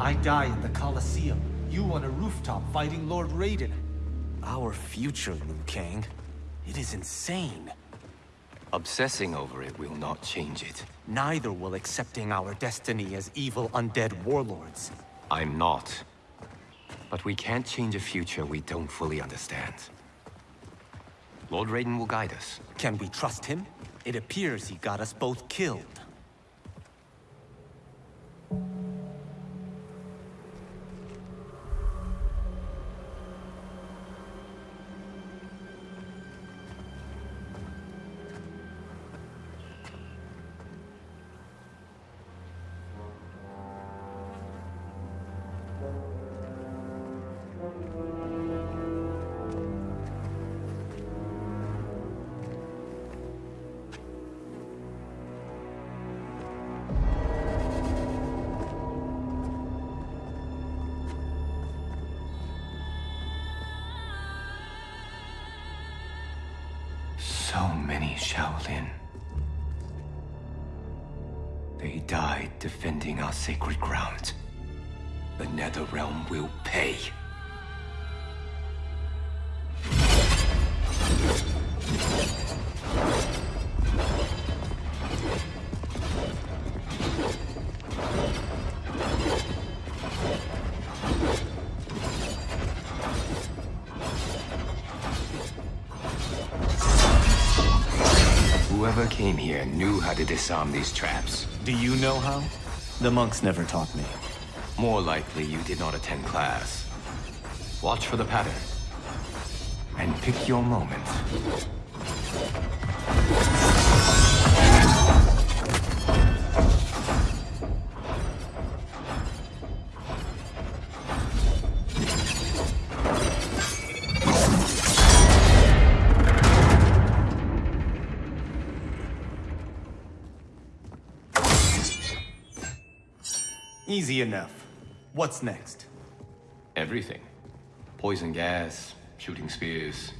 I die in the Colosseum. You on a rooftop fighting Lord Raiden. Our future, Liu Kang. It is insane. Obsessing over it will not change it. Neither will accepting our destiny as evil undead warlords. I'm not. But we can't change a future we don't fully understand. Lord Raiden will guide us. Can we trust him? It appears he got us both killed. So many Shaolin. They died defending our sacred ground. The Netherrealm will pay. Whoever came here knew how to disarm these traps. Do you know how? The monks never taught me. More likely you did not attend class. Watch for the pattern. And pick your moment. Easy enough. What's next? Everything. Poison gas, shooting spears,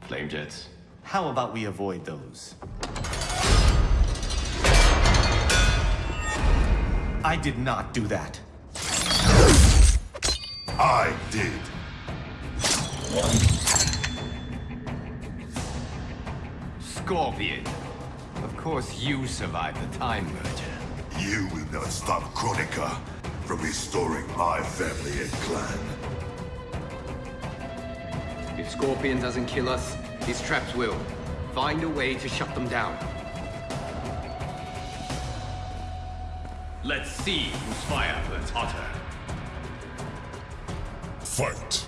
flame jets. How about we avoid those? I did not do that. I did. Scorpion. Of course you survived the Time Merger. You will not stop Kronika from restoring my family and clan. If Scorpion doesn't kill us, his traps will. Find a way to shut them down. Let's see whose fire burns hotter. Fight!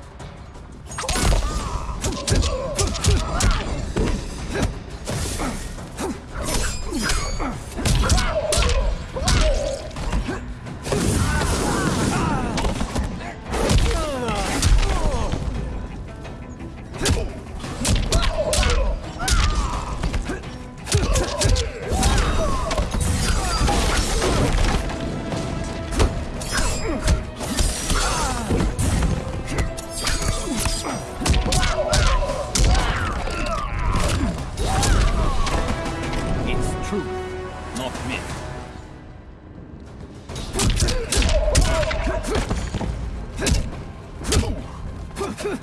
Your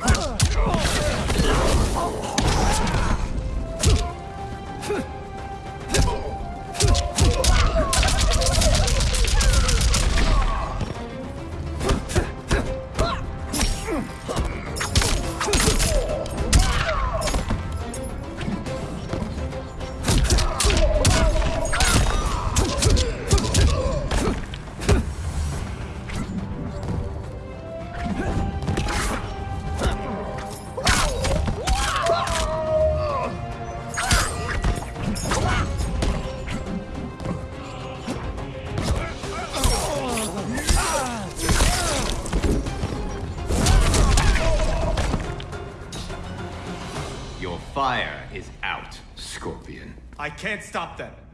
can't stop them.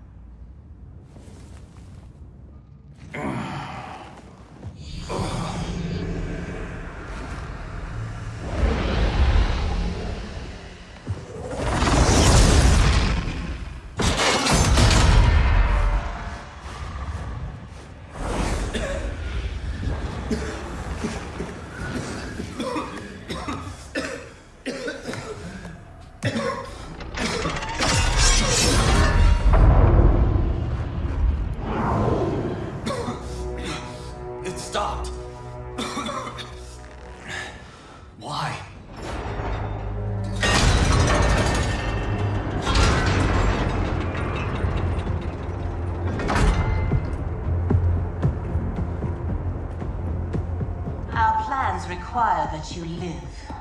Require that you live.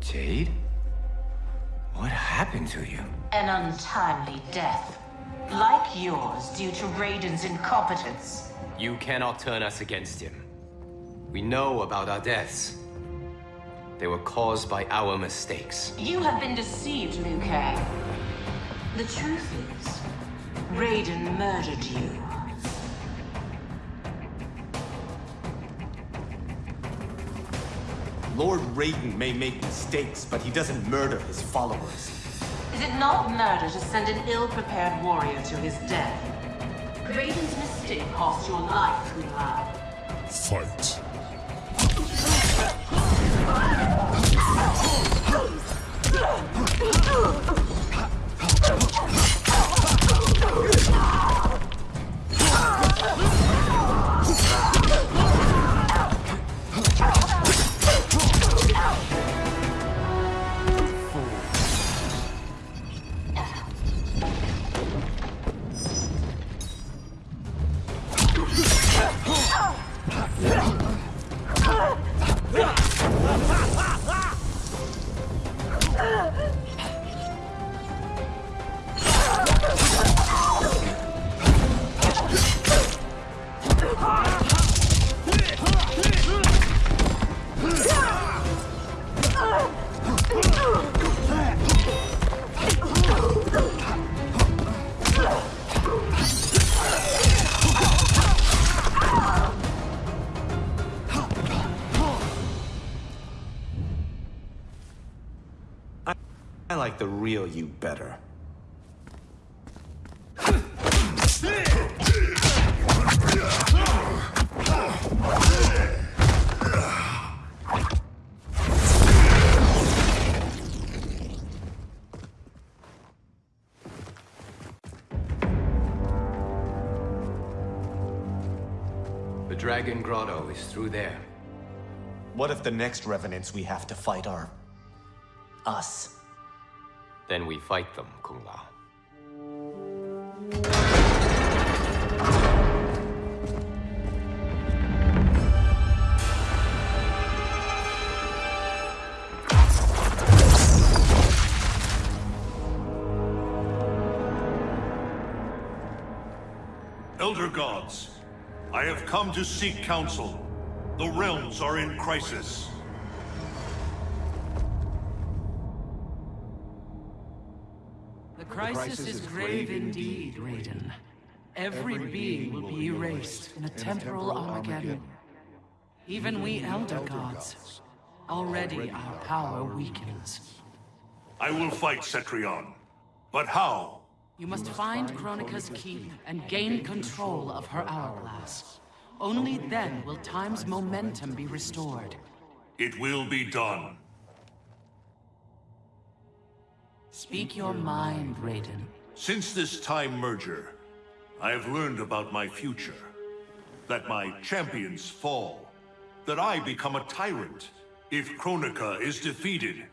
Jade? What happened to you? An untimely death. Like yours, due to Raiden's incompetence. You cannot turn us against him. We know about our deaths. They were caused by our mistakes. You have been deceived, Liu Kang. The truth is, Raiden murdered you. Lord Raiden may make mistakes, but he doesn't murder his followers. Is it not murder to send an ill-prepared warrior to his death? Raiden's mistake cost your life, Kung Lao. Fight. I like the real you better. The Dragon Grotto is through there. What if the next revenants we have to fight are... us? Then we fight them, Kung Lao. Elder gods, I have come to seek counsel. The realms are in crisis. The crisis is grave indeed, Raiden. Every being will be erased in a temporal Armageddon. Even we Elder Gods. Already our power weakens. I will fight Cetrion. But how? You must find Kronika's key and gain control of her hourglass. Only then will time's momentum be restored. It will be done. Speak your mind, Raiden. Since this time merger, I have learned about my future. That my champions fall. That I become a tyrant. If Kronika is defeated,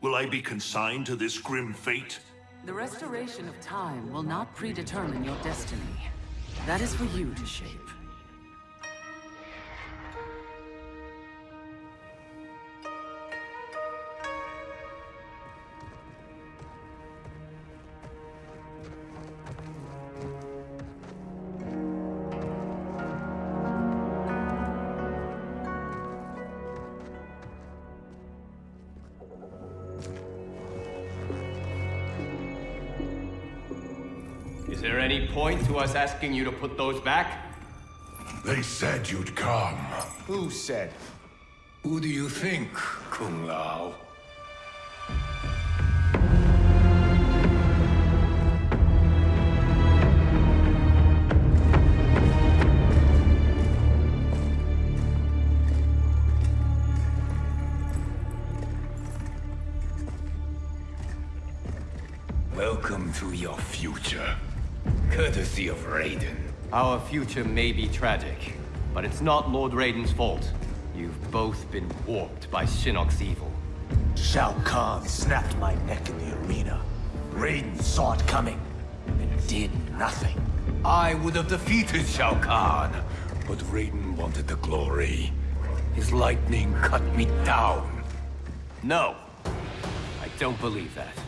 will I be consigned to this grim fate? The restoration of time will not predetermine your destiny. That is for you to shape. There any point to us asking you to put those back? They said you'd come. Who said? Who do you think, Kung Lao? Welcome to your future. Courtesy of Raiden. Our future may be tragic, But it's not Lord Raiden's fault. You've both been warped by Shinnok's evil. Shao Kahn snapped my neck in the arena. Raiden saw it coming and did nothing. I would have defeated Shao Kahn, but Raiden wanted the glory. His lightning cut me down. No! I don't believe that.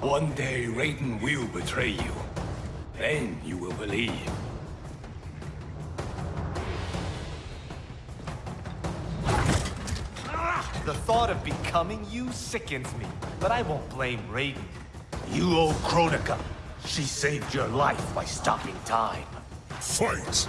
One day Raiden will betray you. Then you will believe. The thought of becoming you sickens me, but I won't blame Raiden. You owe Kronika. She saved your life by stopping time. Fight!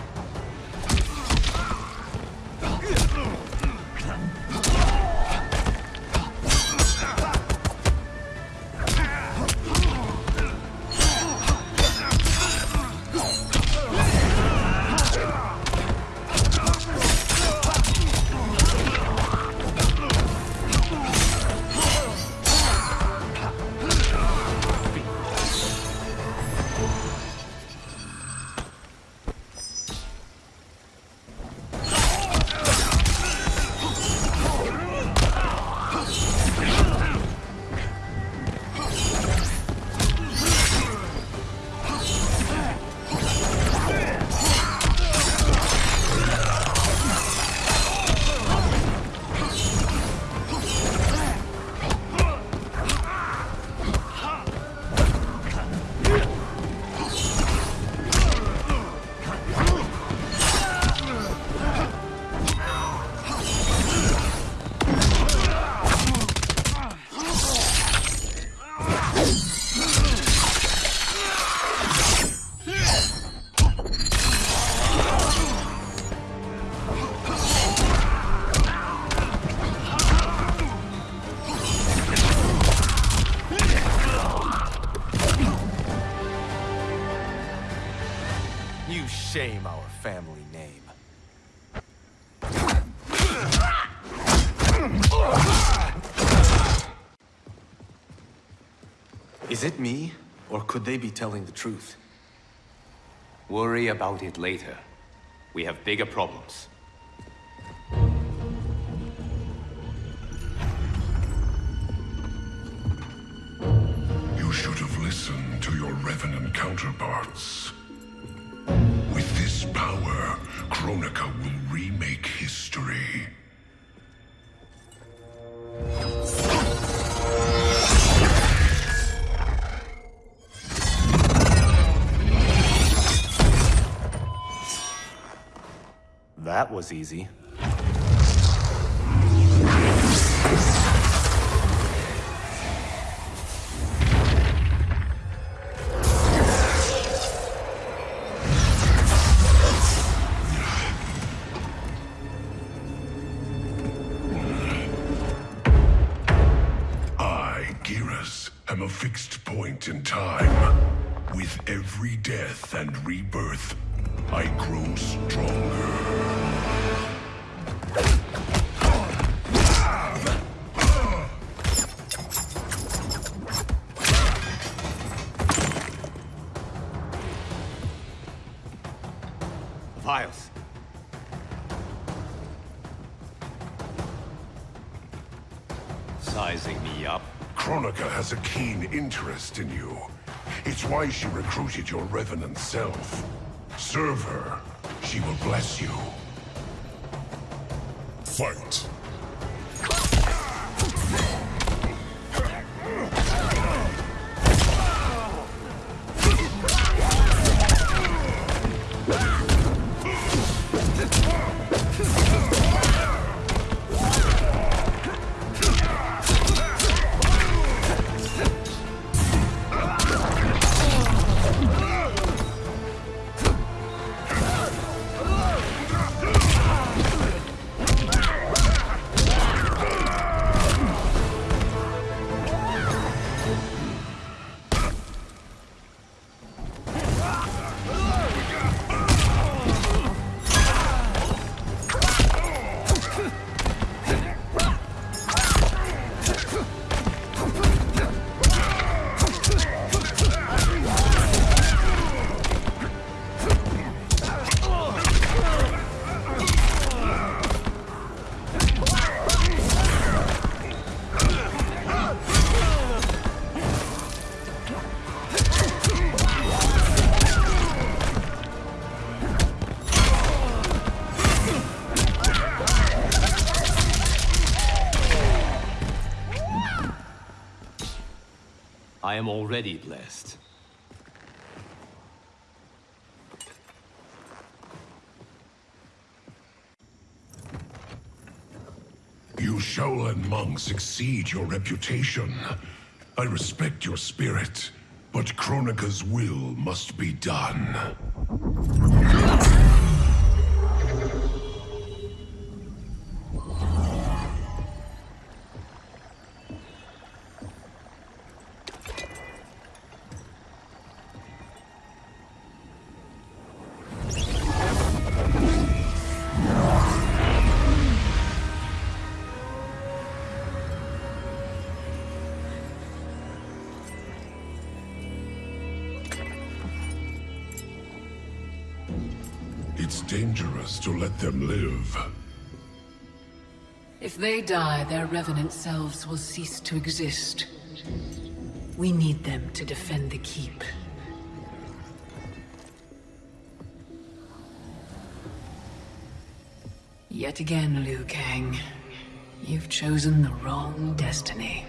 Is it me, or could they be telling the truth? Worry about it later. We have bigger problems. You should have listened to your Revenant counterparts. With this power, Kronika will remake history. That was easy. Fixed point in time. With every death and rebirth, I grow stronger. Vials. Sizing me up. Kronika has a keen interest in you. It's why she recruited your Revenant self. Serve her. She will bless you. Fight. Am already blessed. You Shaolin monks exceed your reputation. I respect your spirit, but Kronika's will must be done. It's dangerous to let them live. If they die, their revenant selves will cease to exist. We need them to defend the Keep. Yet again, Liu Kang. You've chosen the wrong destiny.